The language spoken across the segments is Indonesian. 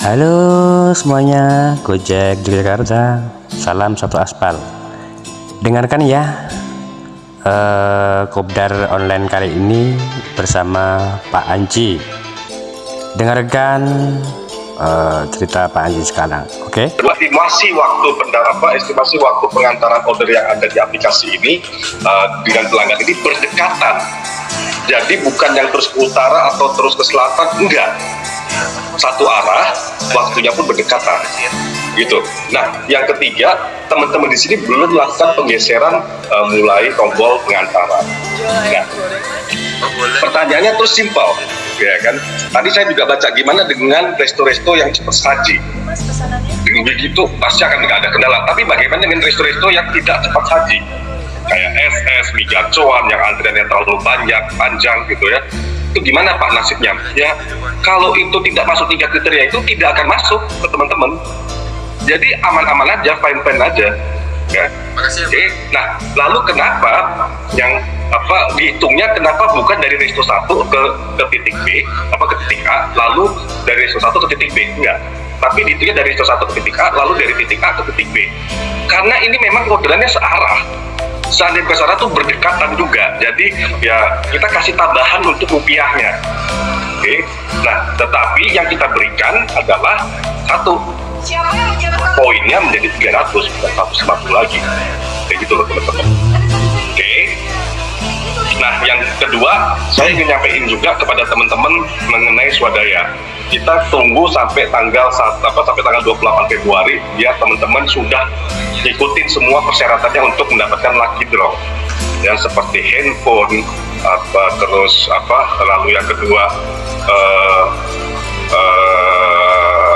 Halo semuanya, Gojek Jakarta, salam satu aspal. Dengarkan ya, eh, kopdar online kali ini bersama Pak Anji. Dengarkan eh, cerita Pak Anji sekarang, oke? estimasi waktu apa estimasi waktu pengantaran order yang ada di aplikasi ini uh, dengan pelanggan ini berdekatan jadi bukan yang terus ke utara atau terus ke selatan enggak satu arah waktunya pun berdekatan. Gitu. Nah yang ketiga teman-teman di sini belum melakukan penggeseran uh, mulai tombol pengantaran. Nah pertanyaannya terus simpel. Ya kan? Tadi saya juga baca gimana dengan resto-resto yang cepat saji. Dengan begitu pasti akan nggak ada kendala. Tapi bagaimana dengan resto-resto yang tidak cepat saji? Kayak SS, Migacoan yang antriannya terlalu banyak, panjang gitu ya itu gimana Pak nasibnya? ya kalau itu tidak masuk tiga kriteria itu tidak akan masuk ke teman-teman. Jadi aman-aman aja, fine-fine aja. Ya. Oke, nah lalu kenapa yang apa dihitungnya kenapa bukan dari resto 1 ke ke titik B apa ke titik A lalu dari resto 1 ke titik B? Enggak. Tapi dihitungnya dari resto 1 ke titik A lalu dari titik A ke titik B. Karena ini memang orderannya searah ke sana tuh berdekatan juga. Jadi ya kita kasih tambahan untuk rupiahnya. Oke nah tetapi yang kita berikan adalah satu poinnya menjadi 300 bukan 150 lagi. Kayak gitu loh teman-teman Nah, yang kedua, saya ingin nyampein juga kepada teman-teman mengenai swadaya. Kita tunggu sampai tanggal apa sampai tanggal 28 Februari biar teman-teman sudah ikutin semua persyaratannya untuk mendapatkan lucky draw. Yang seperti handphone, apa terus apa lalu yang kedua uh, uh,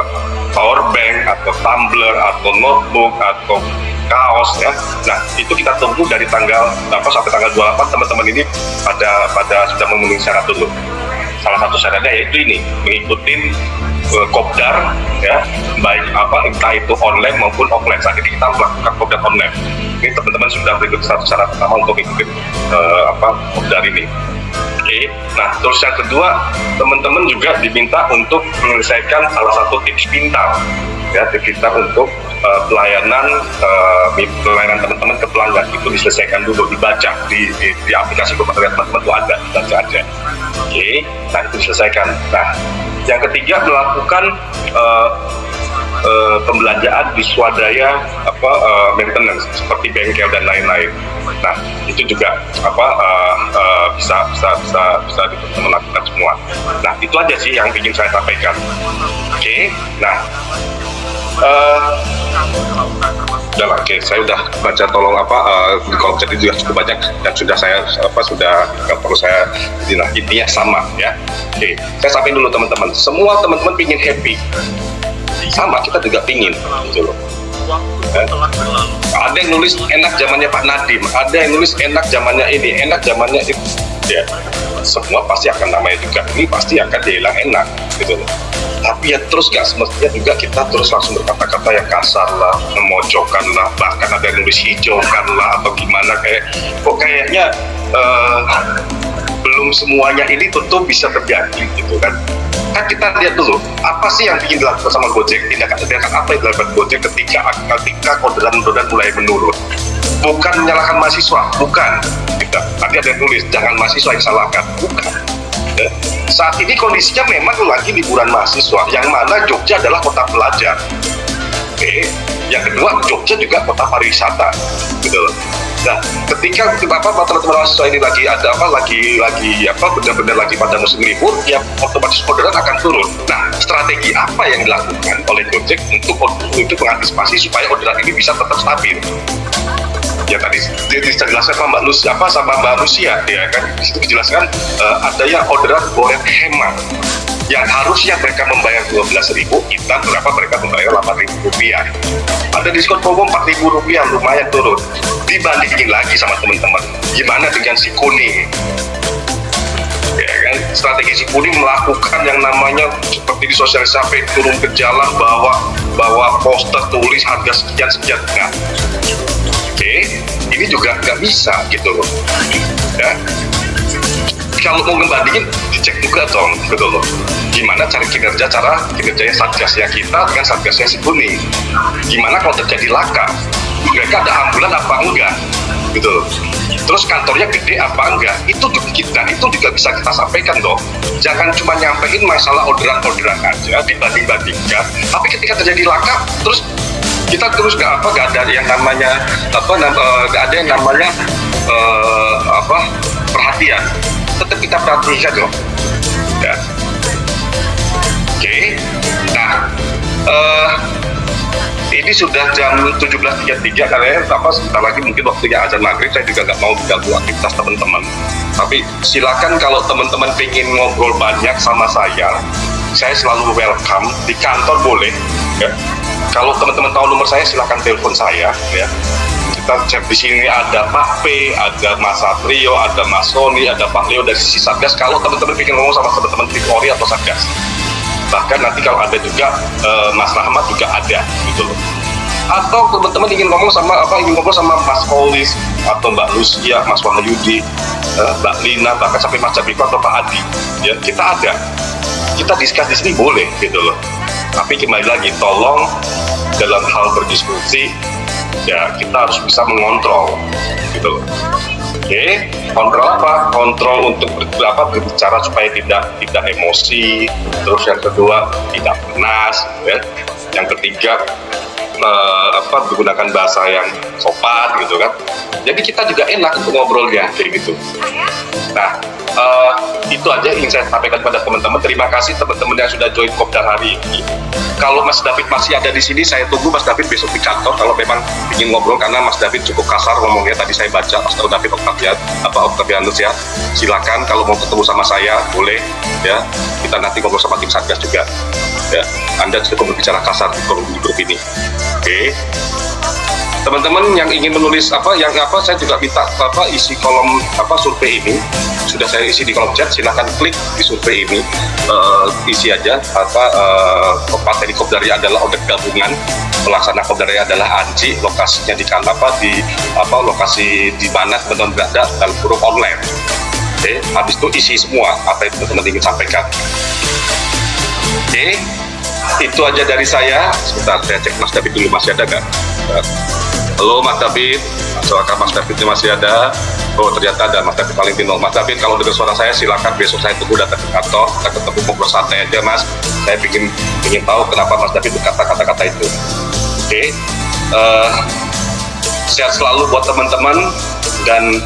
power bank atau tumbler atau notebook atau kaos ya. Nah itu kita tunggu dari tanggal apa sampai tanggal 28 teman-teman ini pada pada sudah memenuhi syarat dulu. Salah satu syaratnya yaitu ini mengikuti uh, kopdar ya baik apa entah itu online maupun offline. Saat ini kita melakukan kopdar online. Ini teman-teman sudah berikut satu syarat pertama untuk ikuti uh, apa kopdar ini. Oke, nah terus yang kedua teman-teman juga diminta untuk menyelesaikan salah satu tips pintar ya pintar untuk uh, pelayanan uh, pelayanan teman-teman ke pelanggan itu diselesaikan dulu dibaca di, di, di aplikasi kementerian teman-teman itu ada dibaca aja oke okay. nah itu diselesaikan nah yang ketiga melakukan uh, uh, pembelanjaan di swadaya apa uh, maintenance seperti bengkel dan lain-lain nah itu juga apa uh, uh, bisa bisa bisa bisa teman lakukan semua nah itu aja sih yang ingin saya sampaikan oke okay. nah uh, udah oke. Okay. saya udah baca tolong apa uh, di kolom chat itu juga cukup banyak dan sudah saya apa sudah nggak perlu saya jadi nah intinya sama ya. Oke okay. saya sampaikan dulu teman-teman. Semua teman-teman pingin happy. Sama kita juga pingin gitu loh. Eh? ada yang nulis enak zamannya Pak Nadim ada yang nulis enak zamannya ini enak zamannya itu. Ya semua pasti akan namanya juga. Ini pasti akan dihilang enak gitu loh. Tapi ya terus nggak semestinya juga kita terus langsung berkata-kata yang kasar lah memojokkan lah bahkan ada yang nulis hijaukan lah atau gimana kayak kok kayaknya uh, belum semuanya ini tentu bisa terjadi gitu kan. Kan kita lihat dulu apa sih yang ingin dilakukan sama Gojek? Tindakan-tindakan apa yang dilakukan Gojek ketika ketika orderan-orderan mulai menurun? Bukan menyalahkan mahasiswa bukan tadi ada yang tulis jangan mahasiswa yang salahkan. Bukan. Ya. saat ini kondisinya memang lagi liburan mahasiswa. Yang mana Jogja adalah kota pelajar. Oke. Yang kedua Jogja juga kota pariwisata. Gitu Nah, ketika apa teman-teman mahasiswa ini lagi ada apa lagi lagi apa benar-benar lagi pada musim libur, ya otomatis orderan akan turun. Nah, strategi apa yang dilakukan oleh Gojek untuk untuk mengantisipasi supaya orderan ini bisa tetap stabil? Ya tadi dijelaskan sama Mbak Lucia apa sama Mbak Lucia ya kan? Di situ dijelaskan uh, ada yang orderan boleh hemat. Yang harusnya mereka membayar 12.000 kita berapa mereka membayar? 8.000 rupiah. Ada diskon promo 4.000 rupiah lumayan turun. Dibandingin lagi sama teman-teman. Gimana dengan si kuning ya kan? Strategi si kuning melakukan yang namanya seperti di sosial sampai turun ke jalan bawa bawa poster tulis harga sekian sekian nah oke. okay, ini juga nggak bisa gitu loh. Ya. Kalau mau ngebandingin dicek juga dong gitu loh. Gimana cari kinerja cara kinerjanya satgasnya kita dengan satgasnya si kuning gimana kalau terjadi laka? Mereka ada ambulan apa enggak? Gitu loh. Terus kantornya gede apa enggak? Itu kita itu juga bisa kita sampaikan dong jangan cuma nyampein masalah orderan-orderan aja dibanding-bandingkan. Tapi ketika terjadi laka terus kita terus nggak apa nggak ada yang namanya apa eh, nggak ada yang namanya uh, apa perhatian. Tetap kita perhatikan dong ya. Oke. Nah uh, ini sudah jam 17.33 kalian apa sebentar lagi mungkin waktunya azan maghrib. Saya juga nggak mau mengganggu aktivitas teman-teman. Tapi silakan kalau teman-teman ingin ngobrol banyak sama saya saya selalu welcome. Di kantor boleh ya kalau teman-teman tahu nomor saya silahkan telepon saya ya kita cek di sini ada Pak P, ada Mas Satrio, ada Mas Sony, ada Pak Leo dari sisi Satgas. Kalau teman-teman ingin ngomong sama teman-teman di Polri atau Satgas, bahkan nanti kalau ada juga uh, Mas Rahmat juga ada gitu loh. Atau teman-teman ingin ngomong sama apa ingin ngomong sama Mas Polis atau Mbak Lucia, Mas Wahyudi, uh, Mbak Lina, bahkan sampai Mas Jabiko atau Pak Adi, ya kita ada. Kita diskus di sini boleh gitu loh tapi kembali lagi tolong dalam hal berdiskusi ya kita harus bisa mengontrol gitu oke kontrol apa? Kontrol untuk apa berbicara supaya tidak tidak emosi. Terus yang kedua tidak panas ya. Yang ketiga uh, apa menggunakan bahasa yang sopan gitu kan jadi kita juga enak untuk ngobrolnya kayak gitu nah uh, itu aja yang saya sampaikan kepada teman-teman. Terima kasih teman-teman yang sudah join Kopdar hari ini. Kalau Mas David masih ada di sini, saya tunggu Mas David besok di kantor. Kalau memang ingin ngobrol, karena Mas David cukup kasar ngomongnya. Tadi saya baca Mas David Octavian, apa Octavianus ya. Silakan kalau mau ketemu sama saya, boleh ya. Kita nanti ngobrol sama tim Satgas juga. Ya, Anda cukup berbicara kasar di grup ini. Oke. Teman-teman yang ingin menulis apa yang apa saya juga minta apa isi kolom apa survei ini. Sudah saya isi di kolom chat silahkan klik di survei ini. Uh, isi aja apa uh, materi kopdari adalah order gabungan. Pelaksana kopdari adalah Anji lokasinya di apa di apa lokasi di mana teman-teman berada dan huruf online. Oke okay. habis itu isi semua apa yang teman-teman ingin sampaikan. Oke okay. itu aja dari saya. Sebentar saya cek Mas David dulu masih ada nggak Halo Mas David, silakan Mas David masih ada. Oh ternyata ada Mas David Valentino. Mas David kalau dengar suara saya silakan besok saya tunggu datang ke kantor, kita ketemu ngobrol santai aja Mas. Saya ingin ingin tahu kenapa Mas David berkata kata-kata itu. Oke, okay. uh, eh, sehat selalu buat teman-teman dan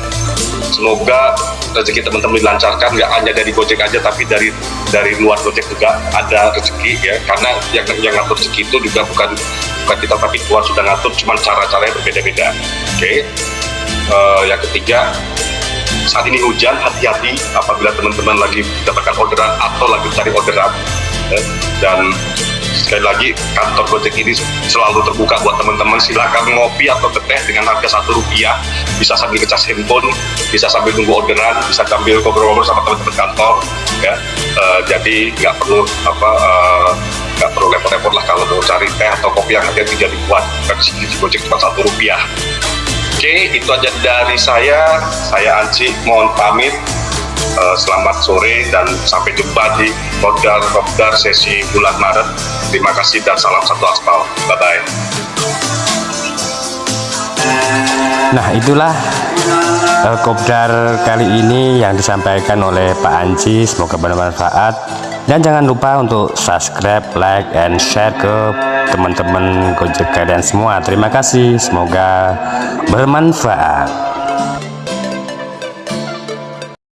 semoga rezeki teman-teman dilancarkan nggak hanya dari Gojek aja tapi dari dari luar Gojek juga ada rezeki ya karena yang yang ngatur rezeki itu juga bukan bukan kita tapi Tuhan sudah ngatur cuma cara-caranya berbeda-beda oke okay? uh, eh, yang ketiga saat ini hujan hati-hati apabila teman-teman lagi mendapatkan orderan atau lagi cari orderan ya. dan sekali lagi kantor Gojek ini selalu terbuka buat teman-teman. Silakan ngopi atau teteh dengan harga satu rupiah. Bisa sambil ngecas handphone bisa sambil nunggu orderan bisa sambil ngobrol-ngobrol sama teman-teman kantor ya. Uh, jadi nggak perlu apa uh, nggak perlu repot-repot lah kalau mau cari teh atau kopi yang harganya tidak dibuat versi di Gojek cuma satu rupiah. Oke, itu aja dari saya. Saya Anci, mohon pamit. Uh, selamat sore dan sampai jumpa di Kodar sesi bulan Maret. Terima kasih dan salam satu aspal. Bye-bye. Nah itulah uh, Kopdar kali ini yang disampaikan oleh Pak Anci semoga bermanfaat dan jangan lupa untuk subscribe like and share ke teman-teman Gojek kalian semua terima kasih semoga bermanfaat